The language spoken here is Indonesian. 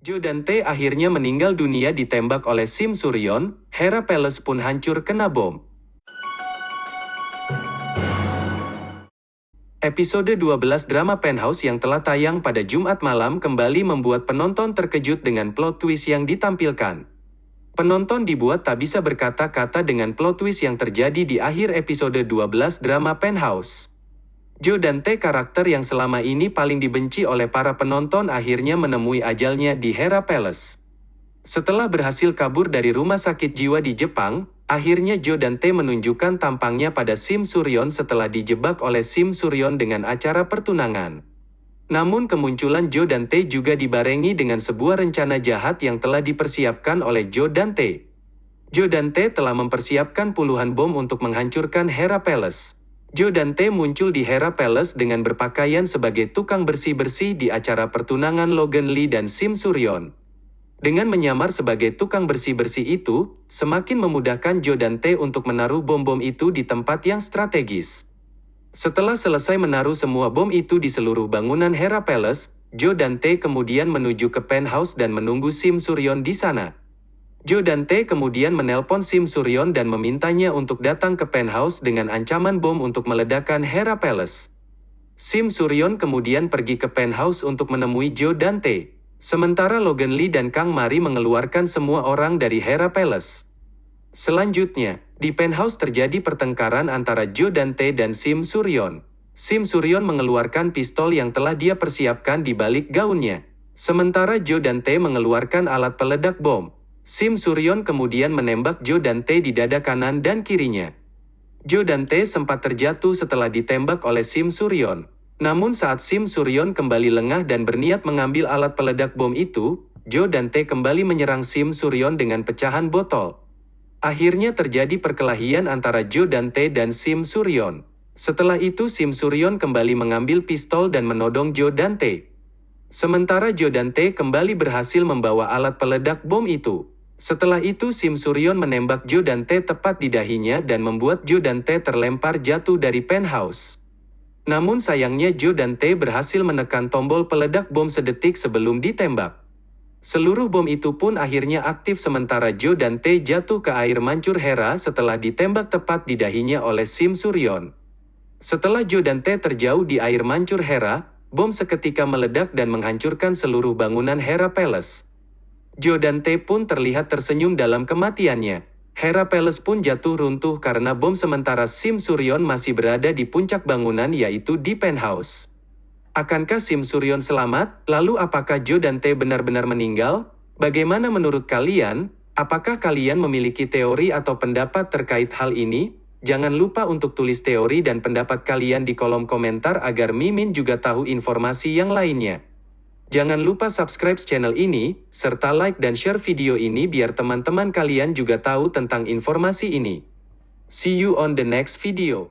Jo dan akhirnya meninggal dunia ditembak oleh Sim Suryon, Hera Palace pun hancur kena bom. Episode 12 drama Penthouse yang telah tayang pada Jumat malam kembali membuat penonton terkejut dengan plot twist yang ditampilkan. Penonton dibuat tak bisa berkata-kata dengan plot twist yang terjadi di akhir episode 12 drama Penthouse. Jo dan Tae karakter yang selama ini paling dibenci oleh para penonton akhirnya menemui ajalnya di Hera Palace. Setelah berhasil kabur dari rumah sakit jiwa di Jepang, akhirnya Jo dan Tae menunjukkan tampangnya pada Sim Suryon setelah dijebak oleh Sim Suryon dengan acara pertunangan. Namun kemunculan Jo dan Tae juga dibarengi dengan sebuah rencana jahat yang telah dipersiapkan oleh Jo dan Tae. Jo dan telah mempersiapkan puluhan bom untuk menghancurkan Hera Palace. Jo dan Tae muncul di Hera Palace dengan berpakaian sebagai tukang bersih-bersih di acara pertunangan Logan Lee dan Sim Suryon. Dengan menyamar sebagai tukang bersih-bersih itu, semakin memudahkan Jo dan Tae untuk menaruh bom-bom itu di tempat yang strategis. Setelah selesai menaruh semua bom itu di seluruh bangunan Hera Palace, Jo dan Tae kemudian menuju ke penthouse dan menunggu Sim Suryon di sana. Jo dan Tae kemudian menelpon Sim Suryon dan memintanya untuk datang ke penthouse dengan ancaman bom untuk meledakkan Hera Palace. Sim Suryon kemudian pergi ke penthouse untuk menemui Jo dan Tae. Sementara Logan Lee dan Kang Mari mengeluarkan semua orang dari Hera Palace. Selanjutnya, di penthouse terjadi pertengkaran antara Jo dan Tae dan Sim Suryon. Sim Suryon mengeluarkan pistol yang telah dia persiapkan di balik gaunnya. Sementara Jo dan Tae mengeluarkan alat peledak bom. Sim Suryon kemudian menembak Jo dan Tae di dada kanan dan kirinya. Jo dan Tae sempat terjatuh setelah ditembak oleh Sim Suryon. Namun saat Sim Suryon kembali lengah dan berniat mengambil alat peledak bom itu, Jo dan Tae kembali menyerang Sim Suryon dengan pecahan botol. Akhirnya terjadi perkelahian antara Jo dan Tae dan Sim Suryon. Setelah itu Sim Suryon kembali mengambil pistol dan menodong Jo dan Tae. Sementara Jo dan Tae kembali berhasil membawa alat peledak bom itu. Setelah itu Sim Suryon menembak Jo dan Tae tepat di dahinya dan membuat Jo dan Tae terlempar jatuh dari penthouse. Namun sayangnya Jo dan Tae berhasil menekan tombol peledak bom sedetik sebelum ditembak. Seluruh bom itu pun akhirnya aktif sementara Jo dan Tae jatuh ke air mancur Hera setelah ditembak tepat di dahinya oleh Sim Suryon. Setelah Jo dan Tae terjauh di air mancur Hera, bom seketika meledak dan menghancurkan seluruh bangunan Hera Palace. Jo dan Tae pun terlihat tersenyum dalam kematiannya. Hera Palace pun jatuh runtuh karena bom sementara Sim Suryon masih berada di puncak bangunan yaitu di penthouse. Akankah Sim Suryon selamat? Lalu apakah Jo dan Tae benar-benar meninggal? Bagaimana menurut kalian? Apakah kalian memiliki teori atau pendapat terkait hal ini? Jangan lupa untuk tulis teori dan pendapat kalian di kolom komentar agar Mimin juga tahu informasi yang lainnya. Jangan lupa subscribe channel ini, serta like dan share video ini biar teman-teman kalian juga tahu tentang informasi ini. See you on the next video.